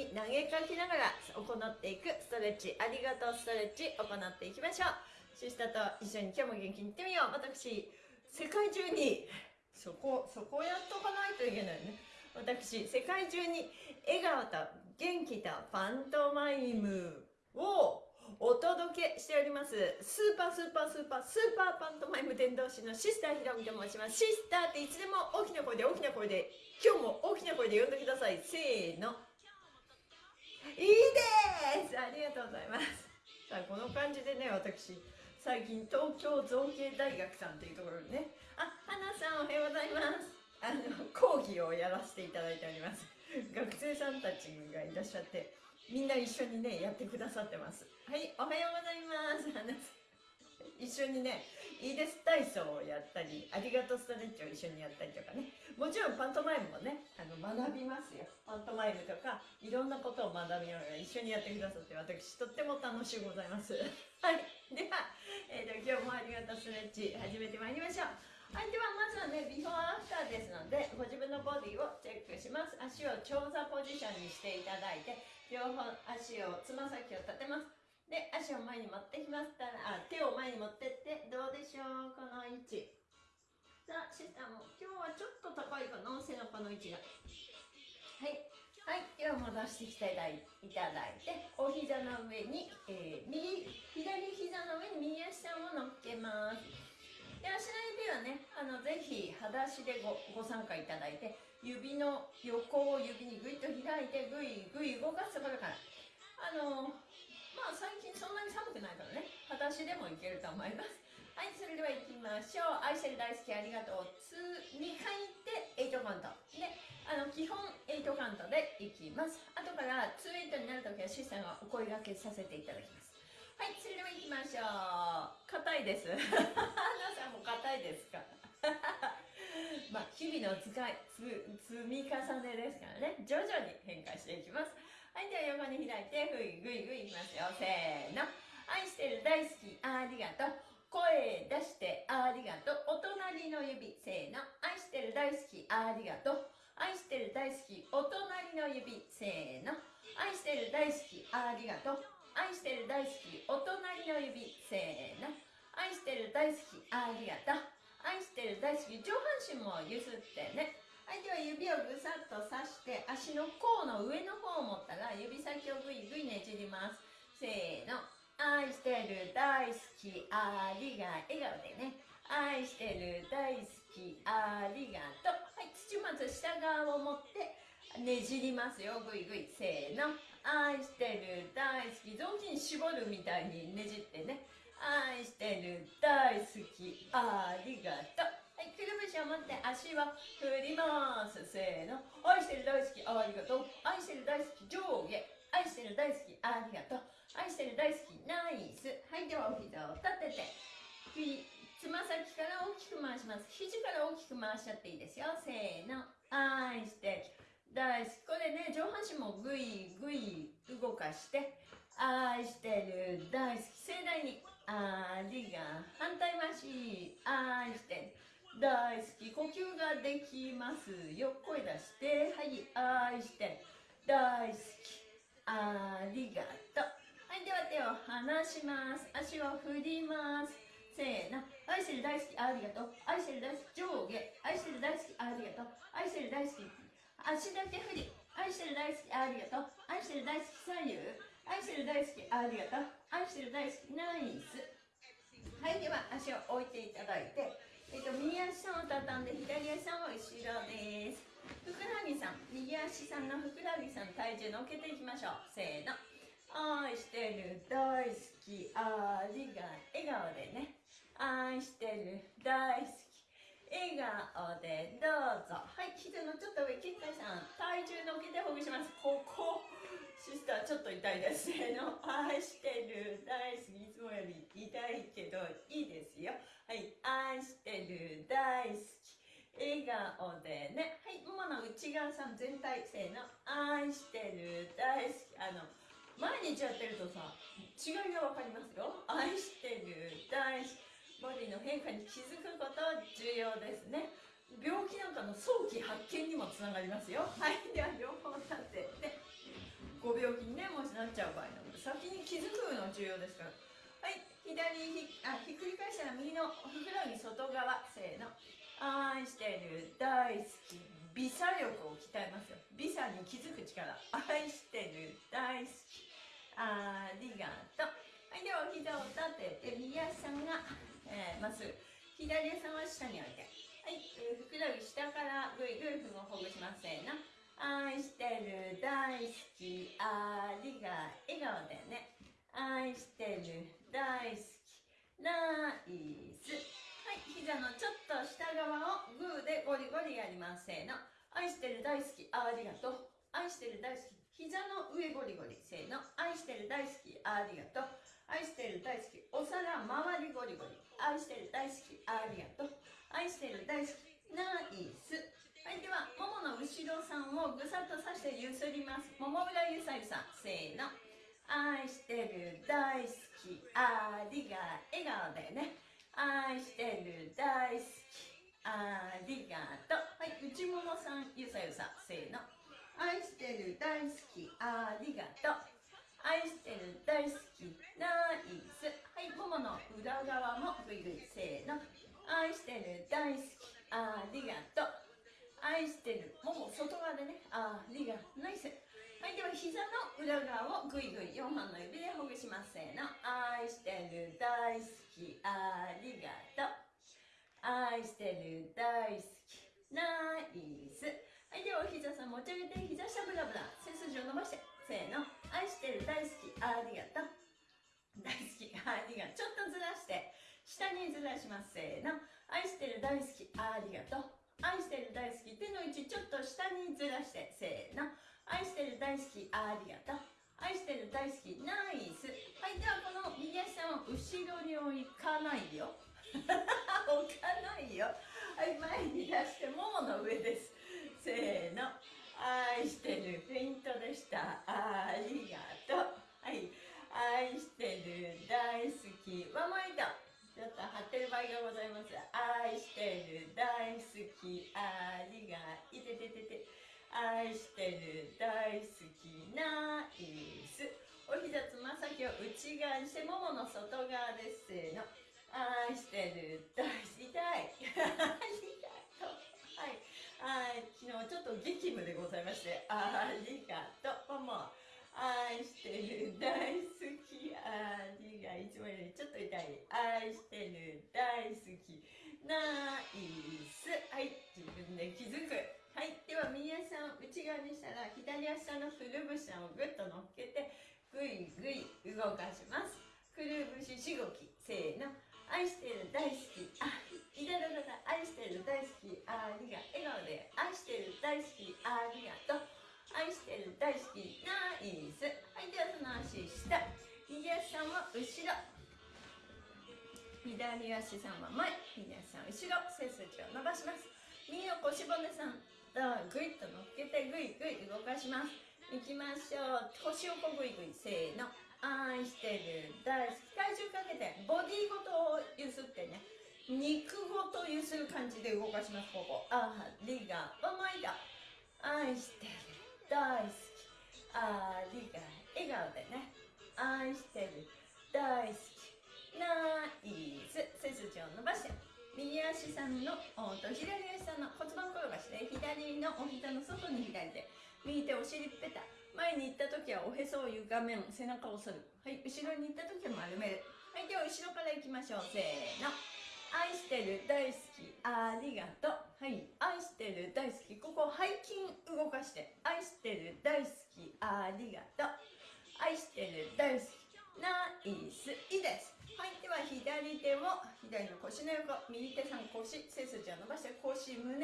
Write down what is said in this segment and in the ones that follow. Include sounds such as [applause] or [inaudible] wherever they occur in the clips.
に投げかけながら行っていくストレッチありがとうストレッチ行っていきましょう。シスターと一緒に今日も元気にいってみよう。私世界中にそこそこやっとかないといけないね。私世界中に笑顔と元気とパントマイムをお届けしております。スーパースーパースーパースーパーパントマイム伝道師のシスターひろみと申しますシスターっていつでも大きな声で大きな声で今日も大きな声で呼んでください。せーの。いいです。ありがとうございます。さあこの感じでね私最近東京造形大学さんっていうところにねあ花さんおはようございます。あの講義をやらせていただいております。学生さんたちがいらっしゃってみんな一緒にねやってくださってます。はいおはようございます。一緒にねいいです。体操をやったりありがとうストレッチを一緒にやったりとかね。もちろんパントマイムもねあの学びますよ。パントマイムとかいろんなことを学びながら一緒にやってくださって私とっても楽しゅうございます。[laughs] はい。では、えーと、今日もありがとうストレッチ始めてまいりましょう。はい、ではまずはね、ビフォーアフターですので、ご自分のボディをチェックします。足を長座ポジションにしていただいて、両方足を、つま先を立てます。で、足を前に持ってきましたら、あ、手を前に持ってって、どうでしょうこの位置。さあ、シスターも、今日はちょっと高いかな背中の位置が。はい。はい、では戻してきていただいて、お膝の上に、えー、右、左膝の上に右足を乗っけます。で、足の指はね、あの、ぜひ、裸足でごご参加いただいて、指の横を指にぐいっと開いて、ぐいぐい動かすところから、あのまあ最近そんなに寒くないからね。裸足でもいけると思います。[laughs] はいそれでは行きましょう。愛してる大好きありがとう。2 2回って8カウント。であの基本8カウントでいきます。後から2 8になるときはシスターがお声がけさせていただきます。はいそれでは行きましょう。硬いです。皆さんも硬いですか？[laughs] まあ日々の使い積み重ねですからね。徐々に変化していきます。はい、では横に開いて、ぐいぐいぐいいきますよ。せーの。愛してる、大好き、ありがとう。声出してありがとう。お隣の指、せーの。愛してる、大好き、ありがとう。愛してる、大好き、お隣の指、せーの。愛してる、大好き、ありがとう。愛してる、大好き、お隣の指、せーの。愛してる、大好き、ありがとう。愛してる、大好き、上半身もゆすってね。はい、では指をぐさっと刺して足の甲の上の方を持ったら指先をぐいぐいねじります。せーの。愛してる大好きありが笑顔でね。愛してる大好きありがとう。はい土まず下側を持ってねじりますよ。ぐいぐい。せーの。愛してる大好き。雑巾絞るみたいにねじってね。愛してる大好きありがとう。はい、くるぶしを持って足を振ります。せーの。愛してる大好き、ありがとう。愛してる大好き、上下。愛してる大好き、ありがとう。愛してる大好き、ナイス。はい、ではお膝を立てて、つま先から大きく回します。肘から大きく回しちゃっていいですよ。せーの。愛してる大好き。これね、上半身もぐいぐい動かして、愛してる大好き。盛大に。ありが。反対回し。愛してる。大好き。呼吸ができますよ。声出して。はい愛して。大好き。ありがとう。はいでは手を離します。足を振ります。せーの。愛してる大好きありがとう。愛してる大好き上下。愛してる大好きありがとう。愛してる大好き足だけ振り。愛してる大好きありがとう。愛してる大好き左右。愛してる大好きありがとう。愛してる大好きナイス。はいでは足を置いていただいて。えっと、右足を畳んで左足さんは後ろです。ふくらはぎさん右足さんのふくらはぎさん体重乗っけていきましょう。せーの。愛してる大好き。ありが笑顔でね。愛してる大好き。笑顔でどうぞ。はい膝のちょっと上切ったさん。体重乗っけてほぐします。ここ。シスターちょっと痛いです。せーの。愛してる大好き。いつもより痛いけどいいですよ。はい、愛してる、大好き。笑顔でね。はい、ももの内側さん全体、せの。愛してる、大好き。あの、毎日やってるとさ違いが分かりますよ愛してる大好きボディの変化に気づくこと重要ですね病気なんかの早期発見にもつながりますよはいでは両方立っててご病気にねもしなっちゃう場合なので先に気づくの重要ですから左ひあひっくり返したら右のふくらはぎ外側せーの。愛してる大好き。微差力を鍛えますよ。微差に気づく力。愛してる大好き。ありがとう。はいではお膝を立てて右足さんが、えー、まっす。ぐ左足さんは下に置いて。はい、えー、ふくらはぎ下からぐいぐいふをほぐしますせーの。愛してる大好き。ありが笑顔でね。愛してる。大好き。ナイス。はい膝のちょっと下側をグーでゴリゴリやります。せーの。愛してる大好きありがとう。愛してる大好き膝の上ゴリゴリ。せーの。愛してる大好きありがとう。愛してる大好きお皿周りゴリゴリ。愛してる大好きありがとう。愛してる大好きナイス。はいではももの後ろさんをぐさっとさしてゆすります。もも裏ゆさゆさせーの。愛してる大好きありが笑顔でね。愛してる大好きありがとう。はい内ももさんゆさゆさせーの。愛してる大好きありがとう。愛してる大好きナイス。はいももの裏側もぐいぐいせーの。愛してる大好きありがとう。愛してるもも外側でねありがナイス。はいでは膝の裏側をぐいぐい4本の指でほぐしますせーの。愛してる大好き。ありがとう。愛してる大好き。ナイス。はいではお膝さん持ち上げて膝下ブラブラ。背筋を伸ばして。せーの。愛してる大好き。ありがとう。大好き。ありがとう。ちょっとずらして。下にずらします。せーの。愛してる大好き。ありがとう。愛してる大好き手の位置ちょっと下にずらして。せーの。愛してる大好きありがとう。愛してる大好きナイス。はいではこの右足さん後ろに置かないよ。[laughs] 置かないよ。はい前に出してももの上です。せーの。愛してるフェイントでした。ありがの外側です。せーの愛してる。大好き痛い？ありがとう。はい。はい、昨日ちょっと激務でございまして。ありがとう。も愛してる。大好き。ありがい。つもよりちょっと痛い。愛してる。大好き。ナイス。はい。自分で気づく。はい。では右足さん内側にしたら左足下のくるぶしをぐっと乗っけてぐいぐい動かします。くるぶししごきせーの。愛してる大好きあいただだだ愛してる大好きありが笑顔で愛してる大好きありがとう愛してる大好きナイス。はいではその足下。右足さんは後ろ。左足さんは前。右足さん後ろ。背筋を伸ばします。右の腰骨さん。とぐいっと乗っけてぐいぐい動かします。いきましょう。腰をこぐいぐいせーの。愛してる。大好き体重かけてボディごとをゆすってね。肉ごとゆする感じで動かしますここ。ありがとう毎度愛してる。大好き。ありが笑顔でね。愛してる。大好き。ナイス。背筋を伸ばして。右足さんのおと左足さんの骨盤転がしで左のお膝の外に左手右手お尻ペタ前に行った時はおへそを床面背中を反る。はい後ろに行った時は丸める。はいでは後ろから行きましょう。せーの。愛してる大好きありがとう。はい愛してる大好き。ここ背筋動かして。愛してる大好きありがとう。愛してる大好き。ナイス。いいです。はい。では左手を左の腰の横右手さん腰背筋を伸ばして腰胸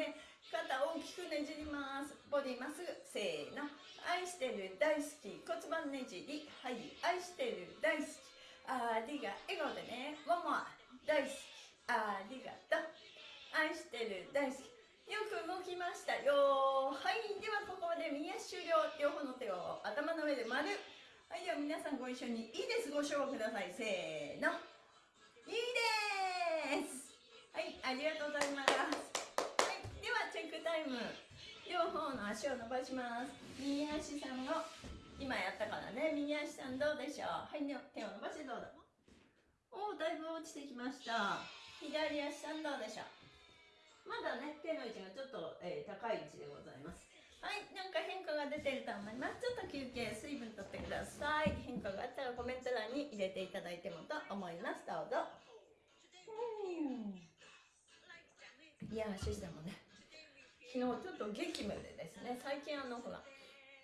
肩大きくねじります。ボディまっすぐせーの。愛してる大好き骨盤ねじり。はい愛してる大好き。ありが笑顔でね。もも大好き。ありがとう。愛してる大好き。よく動きましたよはい。ではここで右足終了。両方の手を頭の上で丸。では皆皆さんご一緒にいいです。ご賞をください。せーの。いいです。はいありがとうございます。はいではチェックタイム。両方の足を伸ばします。右足さんを今やったからね。右足さんどうでしょう。はい手を伸ばしてどうだおおだいぶ落ちてきました。左足さんどうでしょう。まだね手の位置がちょっと、えー、高い位置でございます。はいなんか変化が出てると思います。ちょっと休憩水分とってください。変化があったらコメント欄に入れていただいてもと思います。どうぞ。いやシステムね。昨日ちょっと激務でですね最近あのほら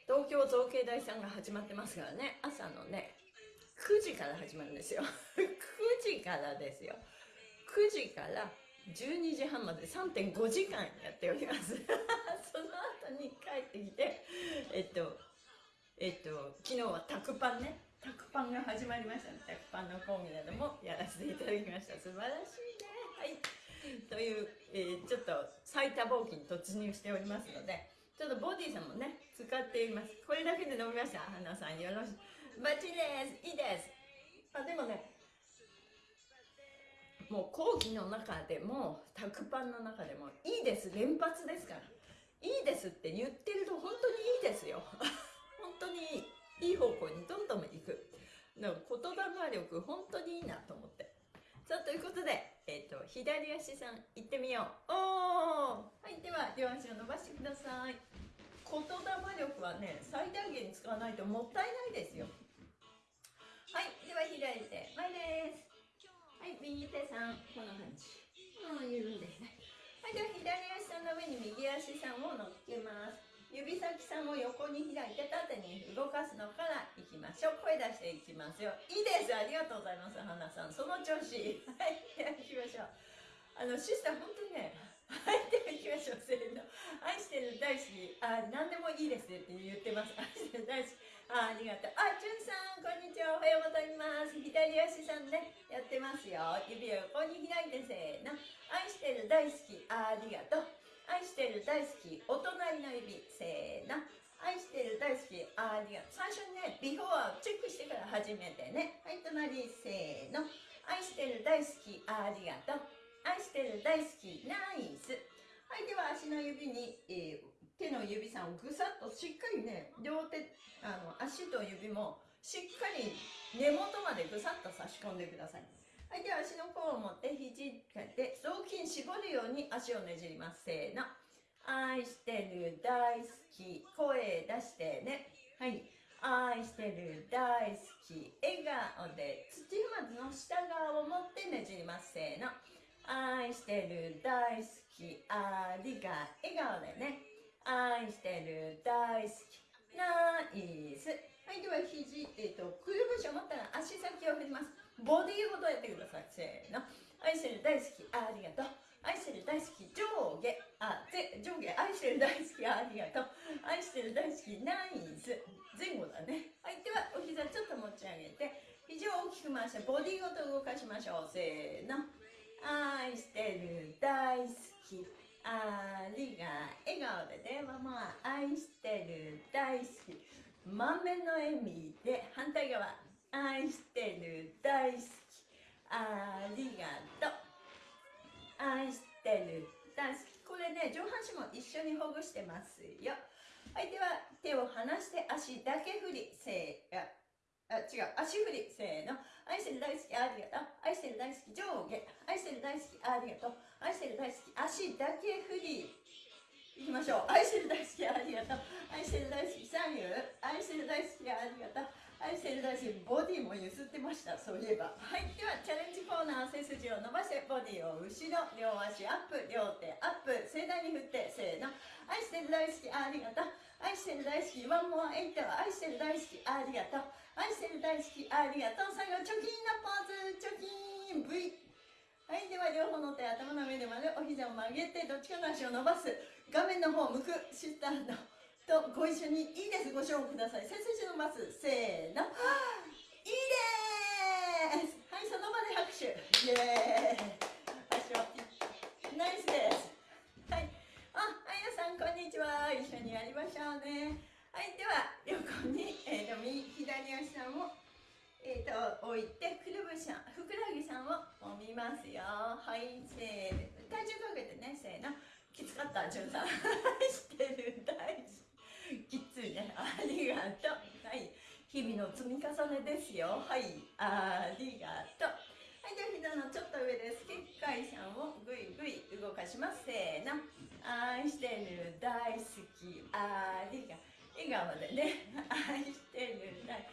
東京造形大さんが始まってますからね。朝のね9時から始まるんですよ。[laughs] 9時からですよ。9時から12時半まで3.5時間やっております。[laughs] その後に帰ってきてえっとえっと昨日はタクパンね。タクパンが始まりましたね。タクパンの講義などもやらせていただきました。素晴らしいね。はい。という、えー、ちょっと最多冒険に突入しておりますのでちょっとボディさんもね使っています。これだけで飲みました？花さんよろしく。バッチリです。いいです。あでもねもう講義の中でもタクパンの中でもいいです連発ですから。いいですって言ってると本当にいいですよ。[laughs] 本当にいい方向にどんどん行く。言霊力本当にいいなと思って。さあということで、えーと、左足さん行ってみよう。おおはいでは両足を伸ばしてください。言霊力はね最大限使わないともったいないですよ。はいでは左手前です。はい右手さんこんな感じ。もう緩んでいでは左足さんの上に右足さんを乗っけます。指先さんを横に開いて縦に動かすのからいきましょう。声出していきますよ。いいです。ありがとうございます。花さん。その調子。はいでは行きましょう。あのシスター本当にねはいでは行きましょう。せーの。愛してる大好き。あ何でもいいですって言ってます。愛してる大好きあありがとう。あ、じゅんさん、こんにちは。おはようございます。左足さんね、やってますよ。指を横に開いてせーの。愛してる大好き。ありがとう。愛してる大好き。お隣の指。せーの。愛してる大好き。ありがとう。最初にね、ビフォーチェックしてから始めてね。はい、隣、せーの。愛してる大好き。ありがとう。愛してる大好き。ナイス。はい、では足の指に、えー手の指さんをぐさっとしっかりね両手あの足と指もしっかり根元までぐさっと差し込んでください。はいでは足の甲を持って肘で雑巾絞るように足をねじります。せーの。愛してる大好き。声出してね。はい。愛してる大好き。笑顔で。土踏まずの下側を持ってねじります。せーの。愛してる大好き。ありが笑顔でね。愛してる大好きナイス。はいでは肘、えーと、くるぶしを持ったら足先を振ります。ボディーごとやってください。せーの。愛してる大好きありがとう。愛してる大好き上下あぜ上下愛してる大好きありがとう。愛してる大好きナイス。前後だね。はいではお膝ちょっと持ち上げて。肘を大きく回してボディーごと動かしましょう。せーの。愛してる大好き。ありが笑顔でねママ愛してる大好き。満面の笑みで反対側愛してる大好き。ありがとう。愛してる大好き。これね上半身も一緒にほぐしてますよ。はいでは手を離して足だけ振りせーあ違う。足振りせーの。愛してる大好きありがとう。愛してる大好き上下。愛してる大好きありがとう。愛してる大好き。足だけ振りいきましょう。愛してる大好きありがとう。愛してる大好き左右愛してる大好きありがとう。愛してる大好きボディもゆすってました。そういえば。はい。ではチャレンジコーナー背筋を伸ばしてボディを後ろ両足アップ。両手アップ。盛大に振ってせーの。愛してる大好きありがとう。愛してる大好きワンモアエイト。愛してる大好きありがとう。愛してる大好きありがとう。最後チョキンなポーズ。チョキン。V はいでは両方の手頭の上でまでお膝を曲げてどっちかの足を伸ばす。画面の方向くシスターとご一緒にいいです。ご賞ください。背筋伸ばすせーの。いいです。はいその場で拍手。イエーイ。足はナイスです。はい。ああやさんこんにちは。一緒にやりましょうね。はいでは横に、えー、右左足さんをえー、と置いてくるぶしさんふくらはぎさんを揉みますよ。はいせーの。体重かけてねせーの。きつかったじゅんさん。[laughs] してる。大事。きついね。ありがとう。はい。日々の積み重ねですよ。はい。ありがとう。はいでは膝のちょっと上です。結界さんをぐいぐい動かします。せーの。愛してる。大好き。ありが笑顔でね。愛してる。大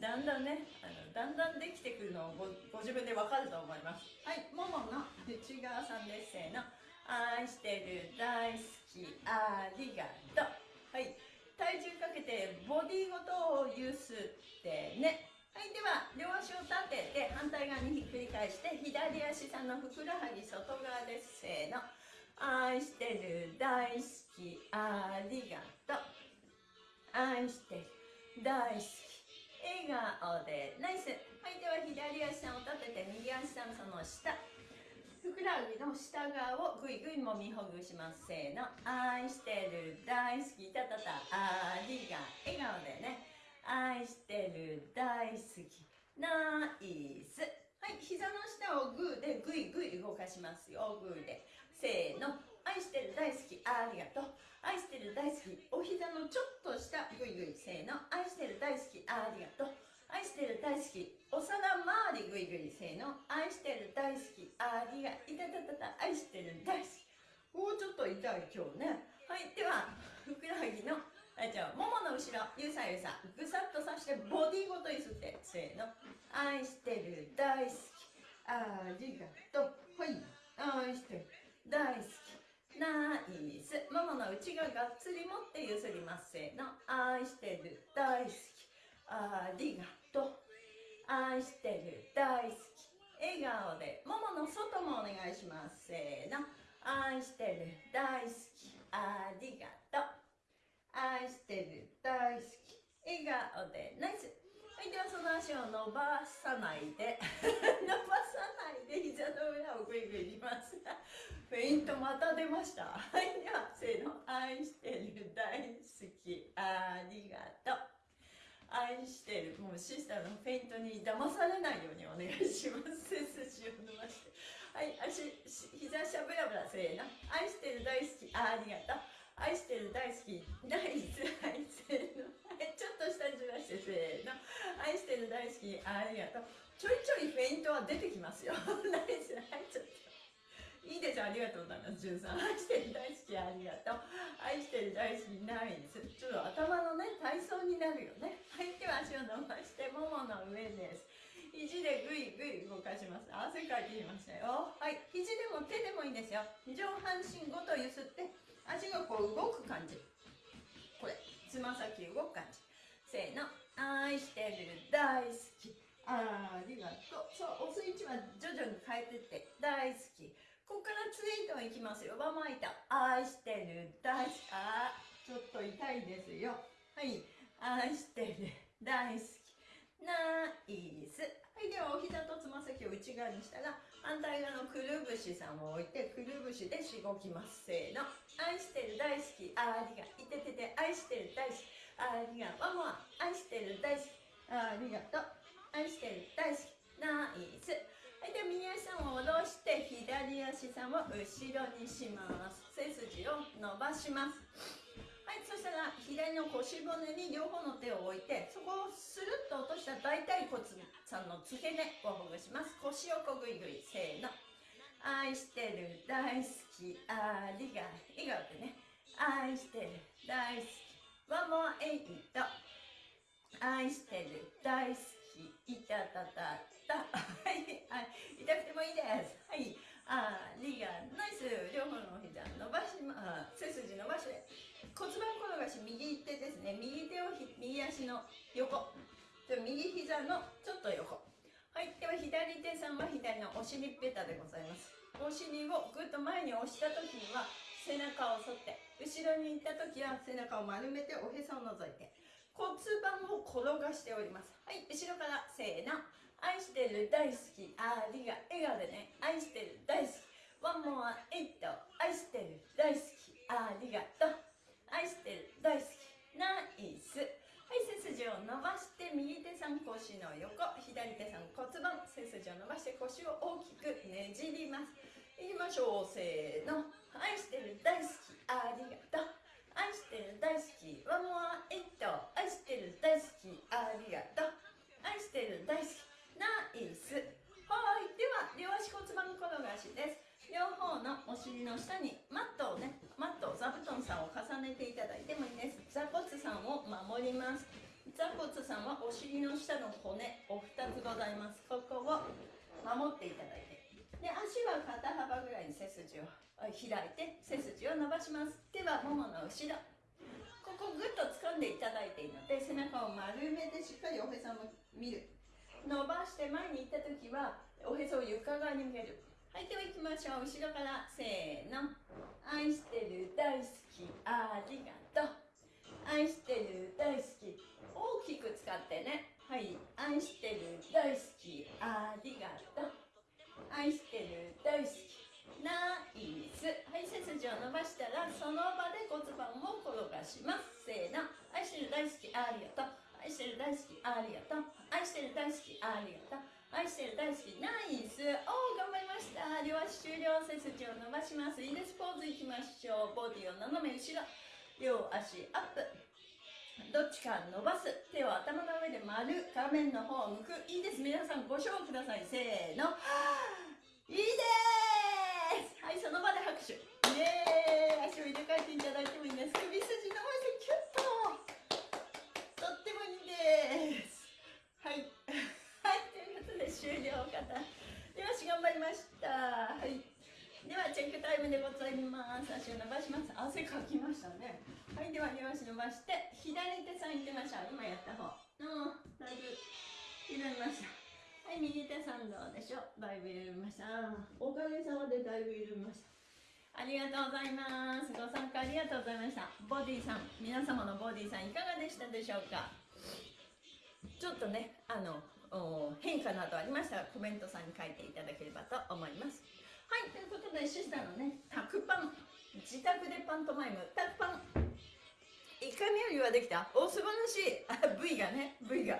だんだんねあのだんだんできてくるのをごご自分でわかると思います。はいももの内側さんです。せーの。愛してる大好きありがとう。はい。体重かけてボディごとをゆすってね。はいでは両足を立てて反対側にひっくり返して左足さんのふくらはぎ外側です。せーの。愛してる大好きありがとう。愛してる大好き笑顔でナイス。はいでは左足さんを立てて右足さんその下。ふくらはぎの下側をぐいぐいもみほぐしますせーの。愛してる大好き。たたたありが笑顔でね。愛してる大好き。ナイス。はい膝の下をグーでぐいぐい動かしますよ。グーで。せーの。愛してる大好き。ありがとう。愛してる大好きお膝のちょっと下ぐいぐいせーの。愛してる大好きありがとう。愛してる大好きお皿周りぐいぐいせーの。愛してる大好きありがいたたたた。愛してる大好き。おーちょっと痛い今日ね。はいではふくらはぎのはいじゃあももの後ろゆさゆさぐさっとさしてボディごとゆすってせーの。愛してる大好きありがとう。はい。愛してる大好き。の内側がっつり持ってゆすりますせーの。愛してる大好き。ありがとう。愛してる大好き。笑顔でももの外もお願いしますせーの。愛してる大好き。ありがとう。愛してる大好き。笑顔でナイス。はいではその足を伸ばさないで。[laughs] 伸ばさないで膝の裏をグイグイします。[laughs] フェイントまた出ました。はいでは愛してる大好き。ありがとう。愛してる。もうシスターのフェイントに騙されないようにお願いします。背筋を伸ばしてはい足膝しゃぶらぶらせーの。愛してる大好き。ありがとう。愛してる大好き。大好き愛せーの。はいちょっと下にずらしてせーの。愛してる大好き。ありがとう。ちょいちょいフェイントは出てきますよ。ナイスはいちょっと。いいですありがとうございます。ジュンさん。[laughs] 愛してる大好きありがとう。愛してる大好きナイス。ちょっと頭のね、体操になるよね。はい、では足を伸ばして、ももの上です。肘でぐいぐい動かします。汗かいてきましたよ。はい、肘でも手でもいいですよ。上半身ごとゆすって、足がこう動く感じ。これ、つま先動く感じ。せーの。愛してる大好き。ありがとう。そう、押す位置は徐々に変えてって、大好き。ここからツイートいきますよ。バマイタ。愛してる。大好き。あ、ちょっと痛いですよ。はい。愛してる。大好き。ナイス。はい。では、お膝とつま先を内側にしたら、反対側のくるぶしさんを置いて、くるぶしでしごきます。せーの。愛してる。大好き。ありが。いててて。愛してる。大好き。ありが。ワンモア。愛してる。大好き。ありがとう。愛してる。大好き。ナイス。はい、で右足を下ろして左足さんを後ろにします。背筋を伸ばします。はいそしたら左の腰骨に両方の手を置いてそこをスルッと落とした大腿骨さんの付け根をほぐします。腰をこぐいぐいせーの。愛してる大好き。ありが笑顔でね。愛してる大好き。ワンモアエイト愛してる大好き。いたたたた、痛くてもいいです。はい。ありがナイス両方のお膝伸ばしま背筋伸ばして。骨盤転がし右手ですね。右手を右足の横。右膝のちょっと横。はい。では左手さんは左のお尻ペタでございます。お尻をぐっと前に押した時には背中を反って。後ろに行った時は背中を丸めておへそを覗いて。骨盤を転がしております。はい。後ろからせーの。愛してる大好き。ありが笑顔でね。愛してる大好き。ワンモアエイト。愛してる大好き。ありがと。う愛してる大好き。ナイス。はい背筋を伸ばして右手さん腰の横。左手さん骨盤。背筋を伸ばして腰を大きくねじります。いきましょう。せーの。愛してる大好き。ありがと。う愛してる大好き。ワンモアエイト。愛してる大好き。ありがと。う愛してる大好き。ナイスはい。では両足骨盤転がしです。両方のお尻の下にマットをねマット座布団さんを重ねていただいてもいいです。座骨さんを守ります。座骨さんはお尻の下の骨お二つございます。ここを守っていただいて。で足は肩幅ぐらいに背筋を開いて背筋を伸ばします。手はももの後ろ。ここぐっと掴んでいただいていいので背中を丸めてしっかりおへそも見る。伸ばして前に行った時はおへそを床側に向けるはいでは行きましょう。後ろからせーの。愛してる大好きありがとう。愛してる大好き。大きく使ってね。はい。愛してる大好きありがとう。愛してる大好きナイス。はい背筋を伸ばしたらその場で骨盤を転がします。せーの。愛してる大好きありがとう。愛してる大好きありがとう。愛してる大好きありがとう。愛してる大好きナイス。おー頑張りました。両足終了背筋を伸ばします。いいですポーズいきましょう。ボディを斜め後ろ。両足アップ。どっちか伸ばす。手を頭の上で丸。画面の方を向く。いいです。皆さんご賞ください。せーの。いいです。はいその場で拍手イエーイ足を入れ替えていただいてもいいです首筋伸ばしてキュッととってもいいですはいはいということで終了方よし頑張りましたはいではチェックタイムでございます足を伸ばします汗かきましたね。はいでは両足伸ばして左手さんいってみましょう。今やった方。うんだいぶ緩みました。はい右手さんどうでしょう。だいぶ緩みました。おかげさまでだいぶ緩みました。ありがとうございます。ご参加ありがとうございました。ボディさん。皆様のボディさんいかがでしたでしょうか。ちょっとねあの変化などありましたらコメントさんに書いていただければと思います。はいということでシスターのねタクパン自宅でパントマイム。タクパン。1回目よりはできた？お素晴らしい。あ V がね。V が。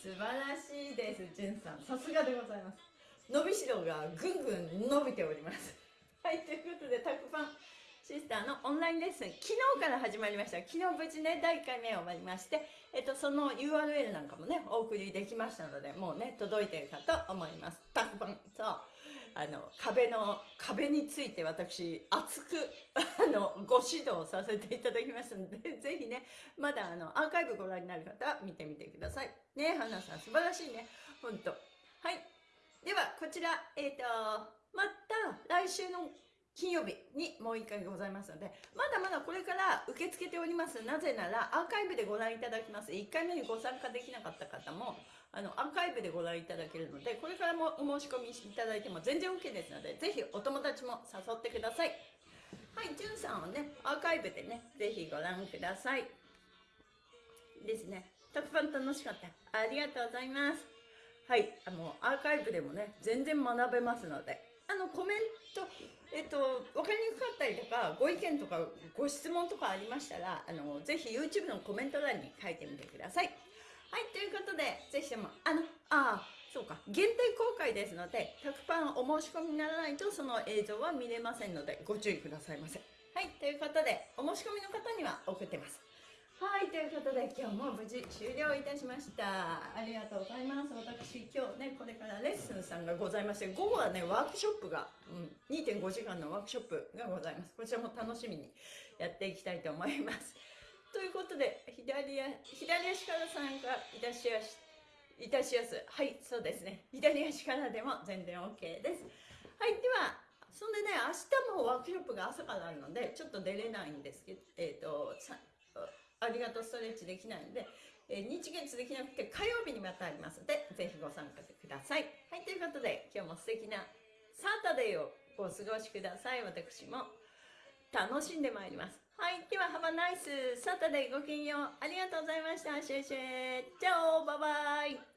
素晴らしいですじゅんさん。さすがでございます。伸びしろがぐんぐん伸びております。はいということでタクパン。シスターのオンラインレッスン。昨日から始まりました。昨日無事ね第1回目終わりましてえっとその URL なんかもねお送りできましたのでもうね届いてるかと思います。タクパン。そう。あの壁の壁について私熱くあのご指導させていただきますので [laughs] ぜひねまだあのアーカイブご覧になる方は見てみてください。ね花さん素晴らしいね。本当はい。ではこちらえっ、ー、とまた来週の金曜日にもう1回ございますので、まだまだこれから受け付けております。なぜなら、アーカイブでご覧いただきます。1回目にご参加できなかった方も、あの、アーカイブでご覧いただけるので、これからもお申し込みいただいても全然 OK ですので、ぜひお友達も誘ってください。はい、じゅんさんをね、アーカイブでね、ぜひご覧ください。ですね。特番楽しかった。ありがとうございます。はい、あの、アーカイブでもね、全然学べますので、あの、コメント、えっと、分かりにくかったりとか、ご意見とか、ご質問とかありましたら、あの、ぜひ YouTube のコメント欄に書いてみてください。はい、ということで、ぜひとも、あの、あ、そうか、限定公開ですので、100%お申し込みにならないと、その映像は見れませんので、ご注意くださいませ。はい、ということで、お申し込みの方には送ってます。はい、ということで今日も無事終了いたしました。ありがとうございます。私、今日ね、これからレッスンさんがございまして、午後はね、ワークショップが、うん、2.5時間のワークショップがございます。こちらも楽しみにやっていきたいと思います。ということで、左左足から参加いたしやす、いたしやす。はい、そうですね。左足からでも全然 OK です。はい、では、そんでね、明日もワークショップが朝からあるので、ちょっと出れないんですけど、えっ、ー、と、ありがとうストレッチできないので、えー、日月できなくて火曜日にまたありますので、ぜひご参加ください。はい、ということで、今日も素敵なサータデーをお過ごしください。私も楽しんでまいります。はい、では、ハバナイスサタデーごきげんよう。ありがとうございました。シェシェチャオバイバイ